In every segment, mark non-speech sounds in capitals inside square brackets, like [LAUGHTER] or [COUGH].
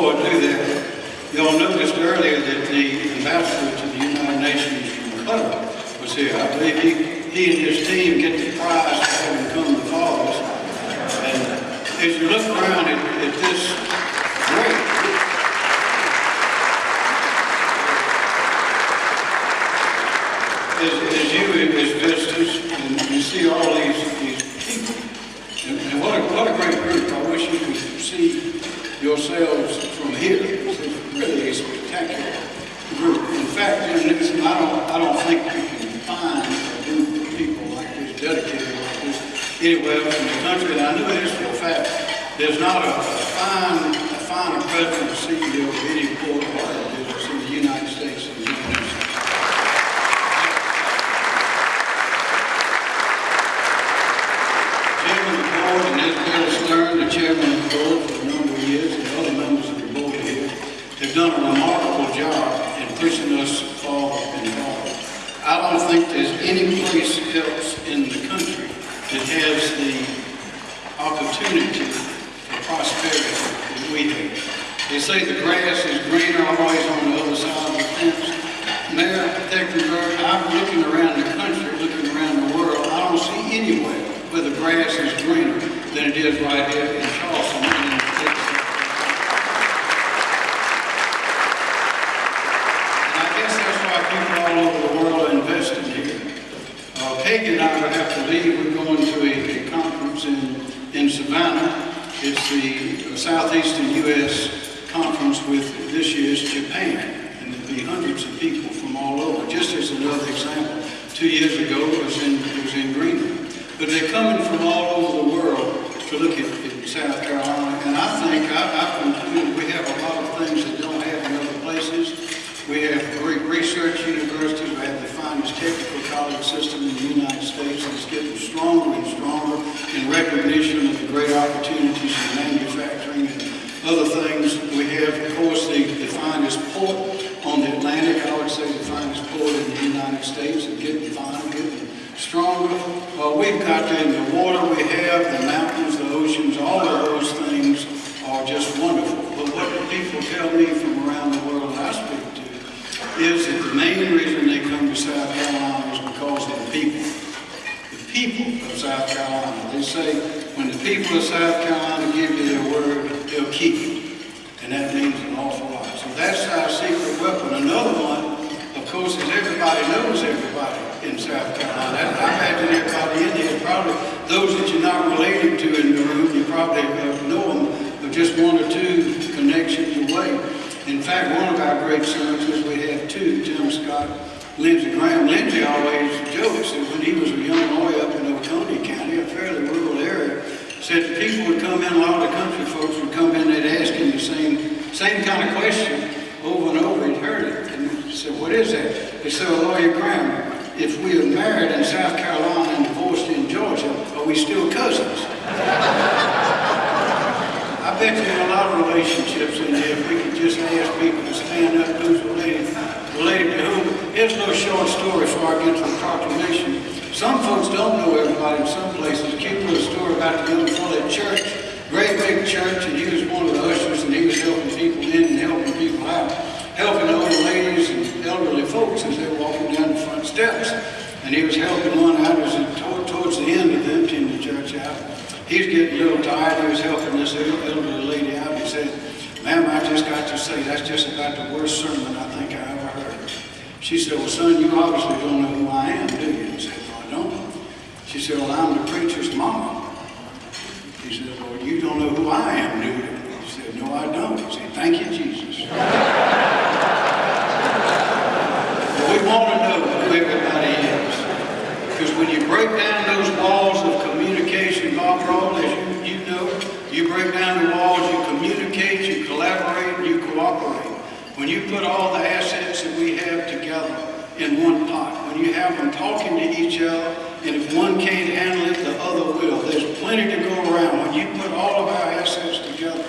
I do that, y'all noticed earlier that the ambassador to the United Nations from Qatar was here. I believe he, he and his team get the prize for having come to Falls. And as you look around at, at this great as, as you as visitors and you see all these, these people, and, and what, a, what a great group. I wish you could see yourselves from here. It's really a spectacular group. In fact, in this, I don't, I don't think you can find a group of people like this, dedicated like this, anywhere in the country. And I know this for a fact. There's not a, a fine, a finer president or CEO of any oil business in the United States than Jim Newsome. Chairman of the board, and that's Stern, the chairman of the board for a number of years, and other members of the board here, have done a remarkable job in pushing us forward and forward. I don't think there's any place else in the country that has the opportunity for prosperity that we have. They say the grass is greener always on the other side of the fence. Mayor Tecklenburg, I'm looking around the country, looking around the world, I don't see anywhere where the grass is greener than it is right here in Charleston. and in Texas. And I guess that's why people all over the world are investing here. Uh, Peggy and I will have to leave, we're going to a, a conference in, in Savannah. It's the Southeastern U.S. conference with this year's Japan. And there'll be hundreds of people from all over. Just as another example, two years ago it was in, it was in Greenville. But they're coming from all over the world to look at, South Carolina. And I think, I, I conclude, we have a lot of things that don't have in other places. We have great research universities. we have the finest technical college system in the United States, it's getting stronger and stronger in recognition of the great opportunities in manufacturing other things. We have, of course, the, the finest port on the Atlantic, I would say the finest port in the United States, and getting finer, getting stronger. Uh, we've got the, the water we have, the mountains, the oceans, all of those things are just wonderful. But what do people tell me from around the world I speak to is that the main reason they come to South Carolina is because of the people. The people of South Carolina. They say when the people of South Carolina give you their word, they'll keep it. And that means an awful lot. So that's our secret weapon. Another one, of course, is everybody knows everybody in South Carolina. I imagine everybody in here, probably those that you're not related to in the room, you probably know them, but just one or two connections away. In fact, one of our great senators, we have two, Tim Scott, Lindsey Graham. Lindsey always jokes that when he was a young boy up in Oconee County, a fairly rural area, said the people would come in, a lot of the country folks would come in, they'd ask him the same, kind of question over and over, he'd heard it. And he said, what is that? He said, Lawyer Graham, if we are married in South Carolina and divorced in Georgia, are we still cousins? [LAUGHS] I bet you in a lot of relationships in there, if we could just ask people to stand up, who's related, related to whom. Here's a little short story before I get to the proclamation. Some folks don't know everybody in some places. Cute little story about the young fellow at church, great big church, and helping older ladies and elderly folks as they were walking down the front steps. And he was helping one out as towards the end of emptying the church out. He was getting a little tired. He was helping this elderly lady out. He said, ma'am, I just got to say, that's just about the worst sermon I think I ever heard. She said, well, son, you obviously don't know who I am, do you? He said, no, I don't. She said, well, I'm the preacher's mama. He said, well, you don't know who I am, do you? He said, no, I don't. He said, thank you, Jesus. But we want to know who everybody is. Because when you break down those walls of communication, Bob Brawl, as you, you know, you break down the walls, you communicate, you collaborate, and you cooperate. When you put all the assets that we have together in one pot, when you have them talking to each other, and if one can't handle it, the other will. There's plenty to go around. When you put all of our assets together,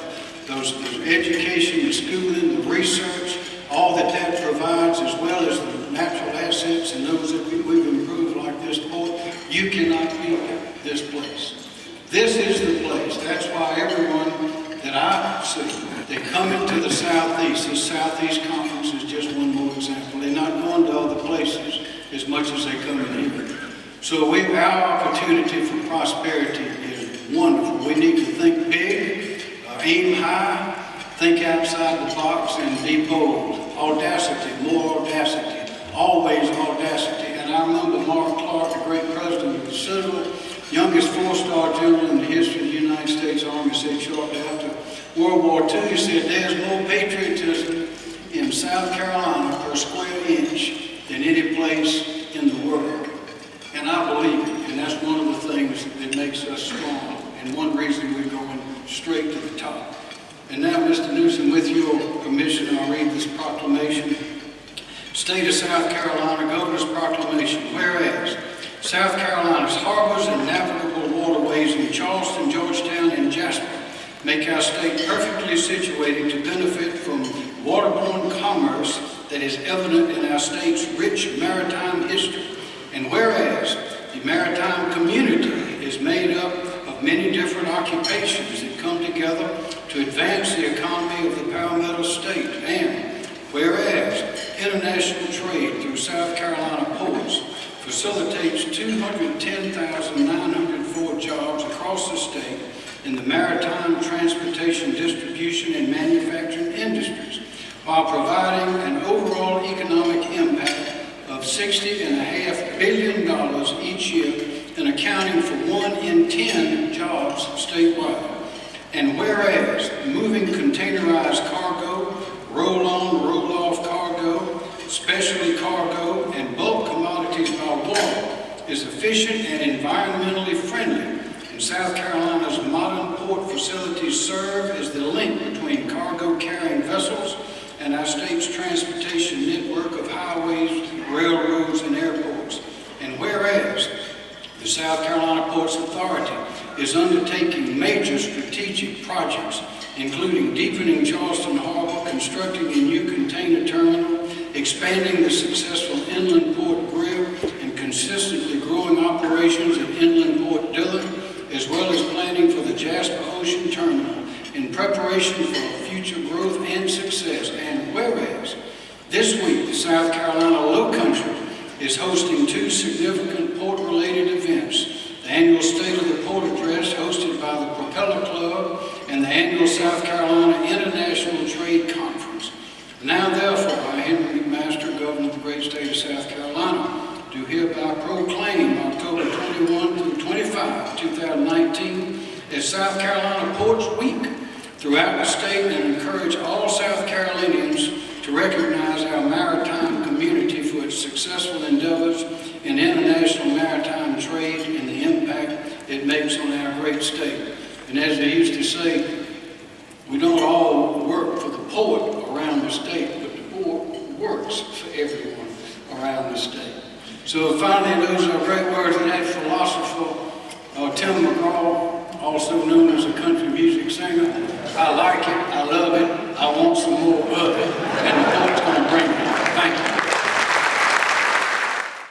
those, those education, the schooling, the research, all that that provides, as well as the natural assets and those that we, we've improved like this port, you cannot beat this place. This is the place. That's why everyone that I see They're coming to the southeast. Conference is just one more example. They're not going to other places as much as they come in here. So we, our opportunity for prosperity is wonderful. We need to think big, uh, aim high, think outside the box, and be bold. Audacity, more audacity, always audacity. And I remember Mark Clark, the great president of the Citadel, youngest four-star general in the history of the United States Army, said shortly after World War II, he said, there's more patriotism in South Carolina per square inch than any place in the world. And I believe it, and that's one of the things that makes us strong, and one reason we're going straight to the top. And now, Mr. Newsome, with your permission, I'll read this proclamation. State of South Carolina Governor's Proclamation. Whereas South Carolina's harbors and navigable waterways in Charleston, Georgetown, and Jasper make our state perfectly situated to benefit from waterborne commerce that is evident in our state's rich maritime history. And whereas the maritime community is made up of many different occupations that come together to advance the economy of the Palmetto State. And whereas international trade through South Carolina ports facilitates 210,904 jobs across the state in the maritime, transportation, distribution, and manufacturing industries, while providing an overall economic impact of $60.5 billion each year and accounting for one in 10 jobs statewide. And whereas moving containerized cargo, roll-on, roll-off cargo, specialty cargo, and bulk commodities by water is efficient and environmentally friendly, and South Carolina's modern port facilities serve as the link between cargo carrying vessels our state's transportation network of highways, railroads, and airports. And whereas the South Carolina Ports Authority is undertaking major strategic projects, including deepening Charleston Harbor, constructing a new container terminal, expanding the successful inland port Greer, and consistently growing operations at inland port Dillon, as well as planning for the Jasper Ocean Terminal in preparation for future growth and success. Whereas this week the South Carolina Low Country is hosting two significant port-related events. The annual State of the Port Address hosted by the Propeller Club and the annual South Carolina International Trade Conference. Now therefore, I, Henry McMaster, Governor of the great state of South Carolina, do hereby proclaim October 21 through 25, 2019 as South Carolina Ports Week throughout the state and encourage all South Carolinians to recognize our maritime community for its successful endeavors in international maritime trade and the impact it makes on our great state. And as they used to say, we don't all work for the poet around the state, but the poet works for everyone around the state. So finally, those are great words of that philosopher, uh, Tim McGraw, also known as a country music singer. I like it, I love it, I want some more of it.